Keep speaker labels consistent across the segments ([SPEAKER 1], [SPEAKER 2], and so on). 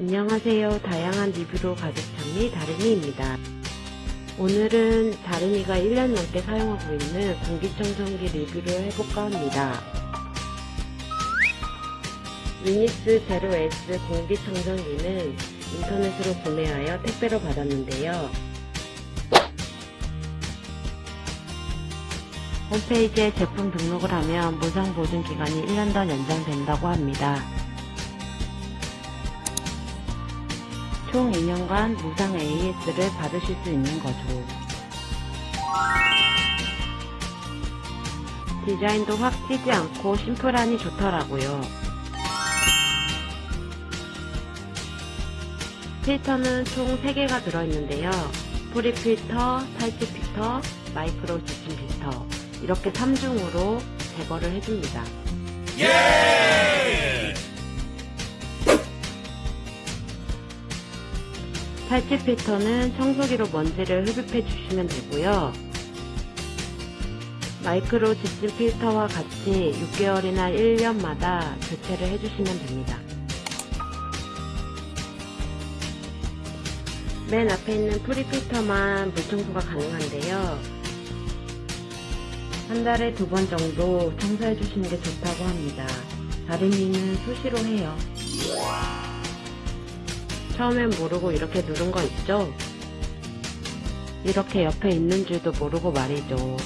[SPEAKER 1] 안녕하세요. 다양한 리뷰로 가득 찬미 다름이입니다. 오늘은 다름이가 1년 넘게 사용하고 있는 공기청정기 리뷰를 해볼까 합니다. 위니스 제로 S 공기청정기는 인터넷으로 구매하여 택배로 받았는데요. 홈페이지에 제품 등록을 하면 무상 보증 기간이 1년 더 연장된다고 합니다. 총 2년간 무상 AS를 받으실 수 있는 거죠. 디자인도 확 튀지 않고 심플하니 좋더라고요. 필터는 총 3개가 들어있는데요. pre 필터, 탈취 필터, 마이크로 집진 필터 이렇게 3중으로 제거를 해줍니다. 탈취 필터는 청소기로 먼지를 흡입해 주시면 되고요. 마이크로 집진 필터와 같이 6개월이나 1년마다 교체를 해주시면 됩니다. 맨 앞에 있는 pre 필터만 물청소가 가능한데요. 한 달에 두 번 정도 청소해 주시는 게 좋다고 합니다. 다리미는 수시로 해요. 처음엔 모르고 이렇게 누른 거 있죠? 이렇게 옆에 있는 줄도 모르고 말이죠.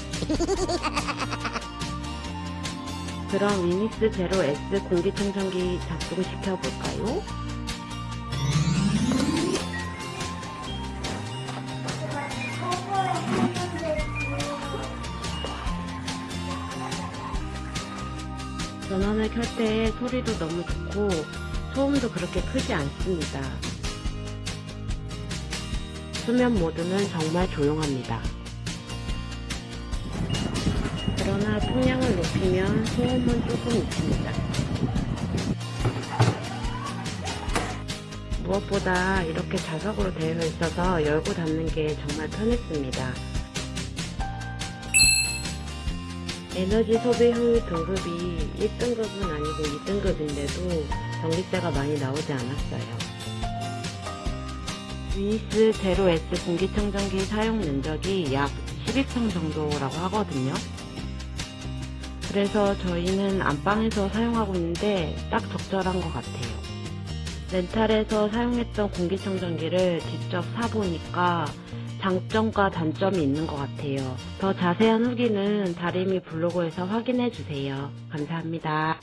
[SPEAKER 1] 그럼 위니스 제로 S 공기청정기 작동 시켜 볼까요? 전원을 켤 때 소리도 너무 좋고 소음도 그렇게 크지 않습니다. 수면 모드는 정말 조용합니다. 그러나 풍량을 높이면 소음은 조금 있습니다. 무엇보다 이렇게 자석으로 되어 있어서 열고 닫는 게 정말 편했습니다. 에너지 소비 효율 등급이 1등급은 아니고 2등급인데도 전기세가 많이 나오지 않았어요. 위니스 제로 S 공기청정기 사용 면적이 약 12평 정도라고 하거든요. 그래서 저희는 안방에서 사용하고 있는데 딱 적절한 것 같아요. 렌탈에서 사용했던 공기청정기를 직접 사보니까 장점과 단점이 있는 것 같아요. 더 자세한 후기는 다리미 블로그에서 확인해주세요. 감사합니다.